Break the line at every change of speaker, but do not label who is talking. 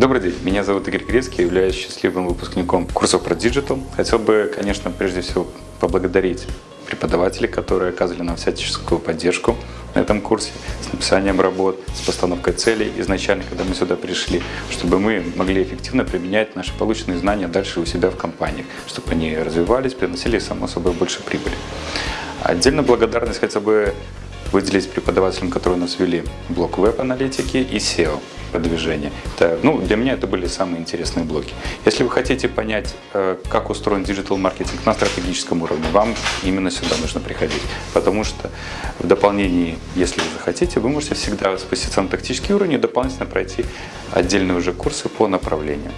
Добрый день, меня зовут Игорь Грецкий, являюсь счастливым выпускником курсов про Digital. Хотел бы, конечно, прежде всего поблагодарить преподавателей, которые оказывали нам всяческую поддержку на этом курсе с написанием работ, с постановкой целей изначально, когда мы сюда пришли, чтобы мы могли эффективно применять наши полученные знания дальше у себя в компании, чтобы они развивались, приносили, само собой, больше прибыли. Отдельно благодарность хотя бы выделить преподавателям, которые у нас вели блок веб-аналитики и SEO продвижения. Это, ну, для меня это были самые интересные блоки. Если вы хотите понять, э, как устроен digital-маркетинг на стратегическом уровне, вам именно сюда нужно приходить. Потому что в дополнении, если вы захотите, вы можете всегда спуститься на тактический уровень и дополнительно пройти отдельные уже курсы по направлениям.